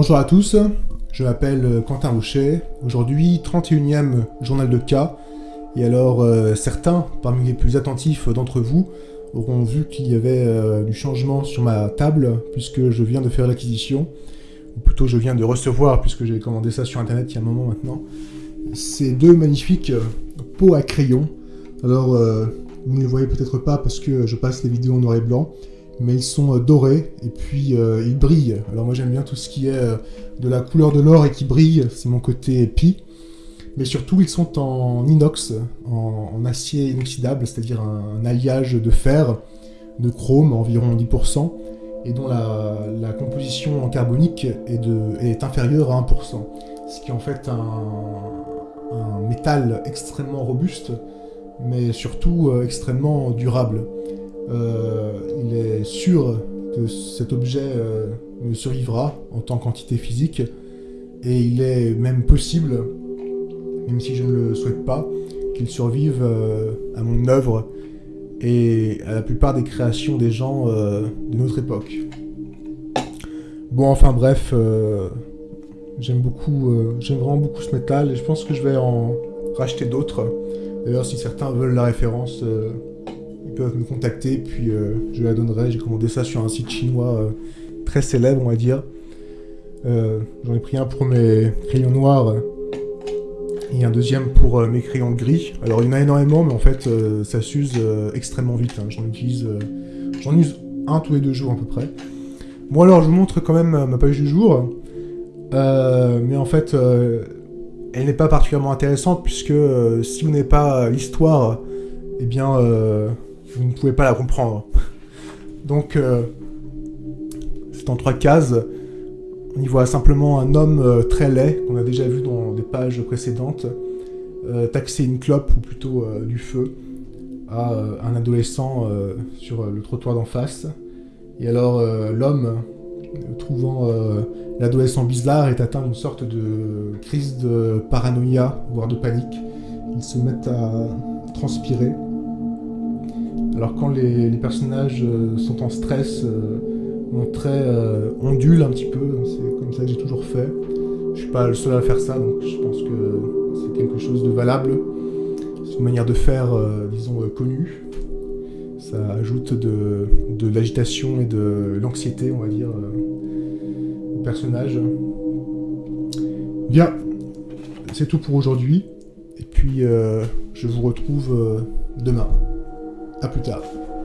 Bonjour à tous, je m'appelle Quentin Rocher. Aujourd'hui, 31e journal de cas. Et alors, euh, certains, parmi les plus attentifs d'entre vous, auront vu qu'il y avait euh, du changement sur ma table, puisque je viens de faire l'acquisition, ou plutôt je viens de recevoir, puisque j'ai commandé ça sur internet il y a un moment maintenant, ces deux magnifiques pots à crayon. Alors, euh, vous ne les voyez peut-être pas parce que je passe les vidéos en noir et blanc, mais ils sont euh, dorés et puis euh, ils brillent. Alors moi j'aime bien tout ce qui est euh, de la couleur de l'or et qui brille, c'est mon côté pi. Mais surtout ils sont en inox, en, acier inoxydable, c'est-à-dire un, alliage de fer, de chrome, environ 10%, et dont la, composition en carbonique est, inférieure à 1%. Ce qui est en fait un métal extrêmement robuste, mais surtout extrêmement durable. Euh, il est sûr que cet objet euh, ne survivra en tant qu'entité physique, et il est même possible, même si je ne le souhaite pas, qu'il survive euh, à mon œuvre et à la plupart des créations des gens de notre époque. Bon, enfin bref, j'aime beaucoup, j'aime vraiment beaucoup ce métal et je pense que je vais en racheter d'autres. D'ailleurs, si certains veulent la référence, peuvent me contacter, puis euh, je la donnerai. J'ai commandé ça sur un site chinois euh, très célèbre, on va dire. Euh, j'en ai pris un pour mes crayons noirs et un deuxième pour mes crayons gris. Alors il y en a énormément, mais en fait ça s'use extrêmement vite. Hein. J'en utilise, j'en use un tous les deux jours à peu près. Bon alors je vous montre quand même ma page du jour, mais en fait elle n'est pas particulièrement intéressante puisque si vous n'avez pas l'histoire, eh bien vous ne pouvez pas la comprendre. Donc, euh, c'est en trois cases. On y voit simplement un homme euh, très laid, qu'on a déjà vu dans des pages précédentes, euh, taxer une clope, ou plutôt du feu, à un adolescent sur le trottoir d'en face. Et alors, l'homme, trouvant l'adolescent bizarre, est atteint d'une sorte de crise de paranoïa, voire de panique. Il se met à transpirer. Alors quand les, personnages euh, sont en stress, euh, mon trait euh, ondule un petit peu, c'est comme ça que j'ai toujours fait. Je suis pas le seul à faire ça, donc je pense que c'est quelque chose de valable. C'est une manière de faire, disons, connue. Ça ajoute de, de l'agitation et de l'anxiété, on va dire, au personnage. Bien, c'est tout pour aujourd'hui. Et puis, je vous retrouve demain. A plus tard.